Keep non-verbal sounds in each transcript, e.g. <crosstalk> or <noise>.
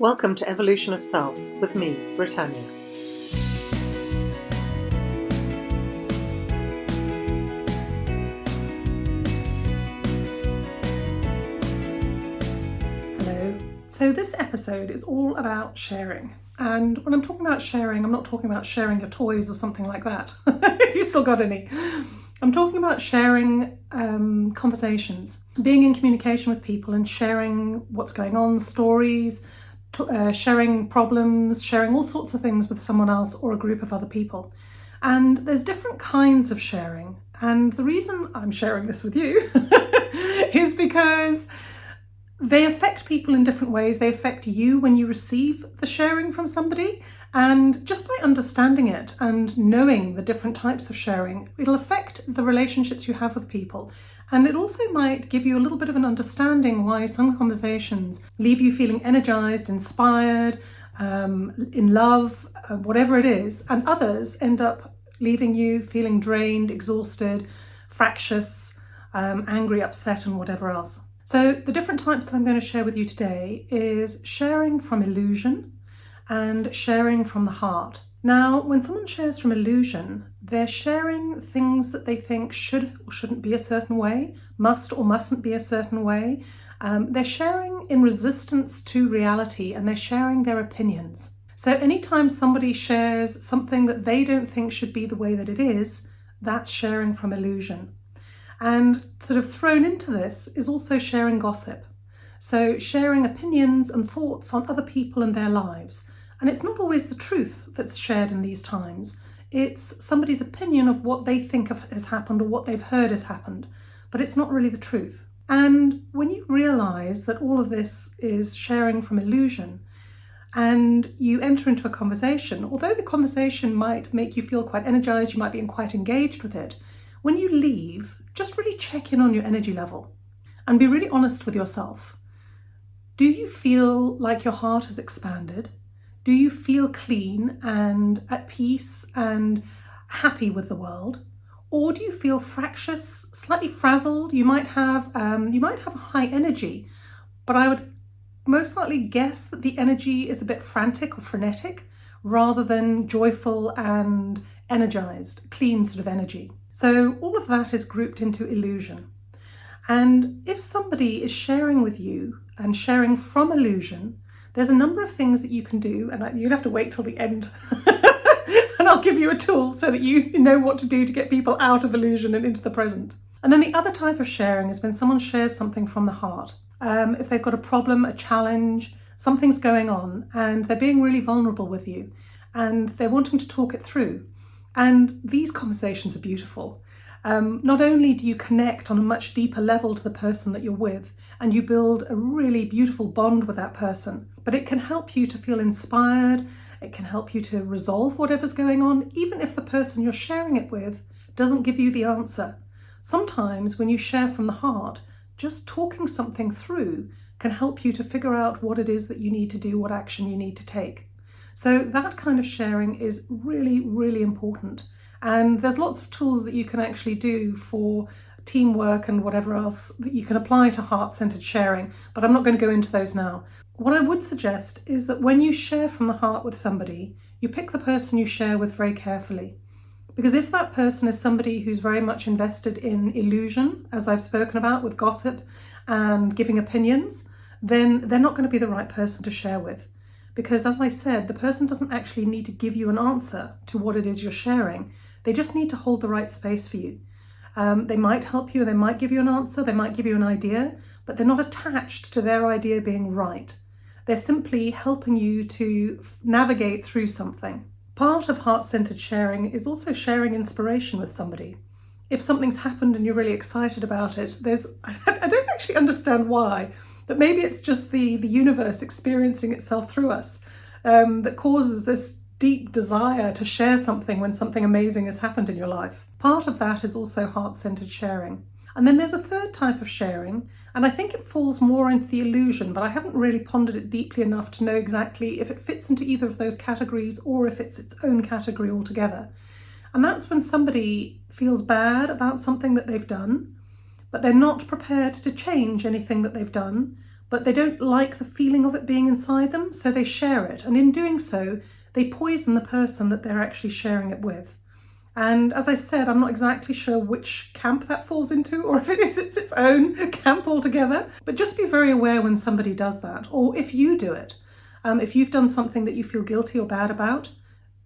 Welcome to Evolution of Self with me, Britannia. Hello. So, this episode is all about sharing. And when I'm talking about sharing, I'm not talking about sharing your toys or something like that, <laughs> if you still got any. I'm talking about sharing um, conversations, being in communication with people and sharing what's going on, stories, uh, sharing problems, sharing all sorts of things with someone else or a group of other people. And there's different kinds of sharing. And the reason I'm sharing this with you <laughs> is because they affect people in different ways. They affect you when you receive the sharing from somebody. And just by understanding it and knowing the different types of sharing, it'll affect the relationships you have with people. And it also might give you a little bit of an understanding why some conversations leave you feeling energized, inspired, um, in love, uh, whatever it is, and others end up leaving you feeling drained, exhausted, fractious, um, angry, upset, and whatever else. So, the different types that I'm going to share with you today is sharing from illusion and sharing from the heart. Now, when someone shares from illusion, they're sharing things that they think should or shouldn't be a certain way, must or mustn't be a certain way. Um, they're sharing in resistance to reality and they're sharing their opinions. So, anytime somebody shares something that they don't think should be the way that it is, that's sharing from illusion. And sort of thrown into this is also sharing gossip. So, sharing opinions and thoughts on other people and their lives. And it's not always the truth that's shared in these times. It's somebody's opinion of what they think of, has happened or what they've heard has happened, but it's not really the truth. And when you realize that all of this is sharing from illusion, and you enter into a conversation, although the conversation might make you feel quite energized, you might be quite engaged with it, when you leave, just really check in on your energy level and be really honest with yourself. Do you feel like your heart has expanded? Do you feel clean and at peace and happy with the world? Or do you feel fractious, slightly frazzled? You might have um, you might have high energy, but I would most likely guess that the energy is a bit frantic or frenetic rather than joyful and energized, clean sort of energy. So all of that is grouped into illusion. And if somebody is sharing with you and sharing from illusion, there's a number of things that you can do, and you'd have to wait till the end. <laughs> and I'll give you a tool so that you know what to do to get people out of illusion and into the present. And then the other type of sharing is when someone shares something from the heart. Um, if they've got a problem, a challenge, something's going on, and they're being really vulnerable with you, and they're wanting to talk it through. And these conversations are beautiful. Um, not only do you connect on a much deeper level to the person that you're with, and you build a really beautiful bond with that person, but it can help you to feel inspired. It can help you to resolve whatever's going on, even if the person you're sharing it with doesn't give you the answer. Sometimes when you share from the heart, just talking something through can help you to figure out what it is that you need to do, what action you need to take. So that kind of sharing is really, really important. And there's lots of tools that you can actually do for teamwork and whatever else that you can apply to heart centered sharing, but I'm not going to go into those now. What I would suggest is that when you share from the heart with somebody, you pick the person you share with very carefully. Because if that person is somebody who's very much invested in illusion, as I've spoken about with gossip and giving opinions, then they're not going to be the right person to share with. Because as I said, the person doesn't actually need to give you an answer to what it is you're sharing. They just need to hold the right space for you. Um, they might help you, they might give you an answer, they might give you an idea, but they're not attached to their idea being right. They're simply helping you to navigate through something. Part of heart centered sharing is also sharing inspiration with somebody. If something's happened and you're really excited about it, there's, <laughs> I don't actually understand why, but maybe it's just the, the universe experiencing itself through us um, that causes this deep desire to share something when something amazing has happened in your life. Part of that is also heart centered sharing. And then there's a third type of sharing, and I think it falls more into the illusion, but I haven't really pondered it deeply enough to know exactly if it fits into either of those categories or if it's its own category altogether. And that's when somebody feels bad about something that they've done, but they're not prepared to change anything that they've done, but they don't like the feeling of it being inside them, so they share it. And in doing so, they poison the person that they're actually sharing it with. And as I said, I'm not exactly sure which camp that falls into or if it is it's its own <laughs> camp altogether. But just be very aware when somebody does that or if you do it. Um, if you've done something that you feel guilty or bad about,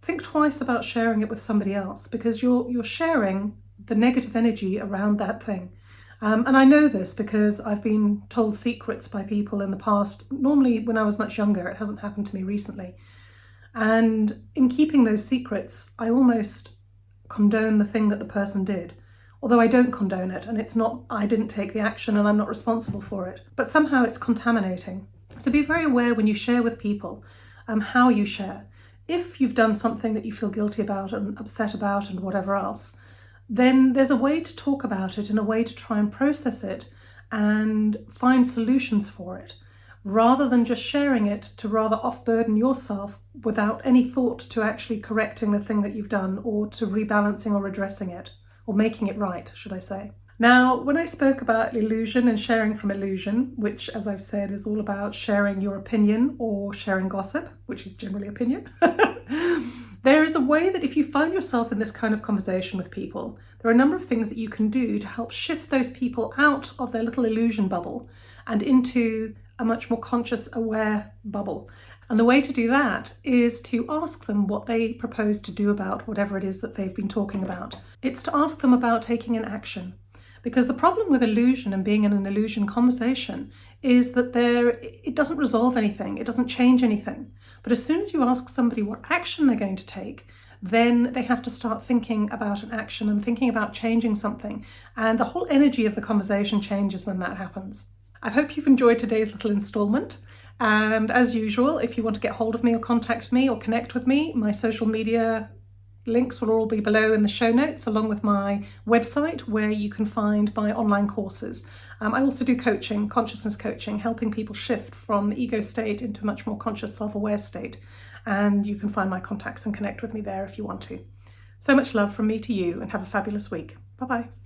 think twice about sharing it with somebody else because you're, you're sharing the negative energy around that thing. Um, and I know this because I've been told secrets by people in the past, normally when I was much younger, it hasn't happened to me recently. And in keeping those secrets, I almost condone the thing that the person did. Although I don't condone it and it's not, I didn't take the action and I'm not responsible for it. But somehow it's contaminating. So be very aware when you share with people um, how you share. If you've done something that you feel guilty about and upset about and whatever else, then there's a way to talk about it and a way to try and process it and find solutions for it rather than just sharing it to rather off-burden yourself without any thought to actually correcting the thing that you've done or to rebalancing or redressing it or making it right, should I say. Now, when I spoke about illusion and sharing from illusion, which as I've said is all about sharing your opinion or sharing gossip, which is generally opinion, <laughs> there is a way that if you find yourself in this kind of conversation with people, there are a number of things that you can do to help shift those people out of their little illusion bubble and into a much more conscious, aware bubble. And the way to do that is to ask them what they propose to do about whatever it is that they've been talking about. It's to ask them about taking an action. Because the problem with illusion and being in an illusion conversation is that there it doesn't resolve anything, it doesn't change anything. But as soon as you ask somebody what action they're going to take, then they have to start thinking about an action and thinking about changing something. And the whole energy of the conversation changes when that happens. I hope you've enjoyed today's little installment. And as usual, if you want to get hold of me or contact me or connect with me, my social media links will all be below in the show notes, along with my website where you can find my online courses. Um, I also do coaching, consciousness coaching, helping people shift from the ego state into a much more conscious self-aware state. And you can find my contacts and connect with me there if you want to. So much love from me to you and have a fabulous week. Bye-bye.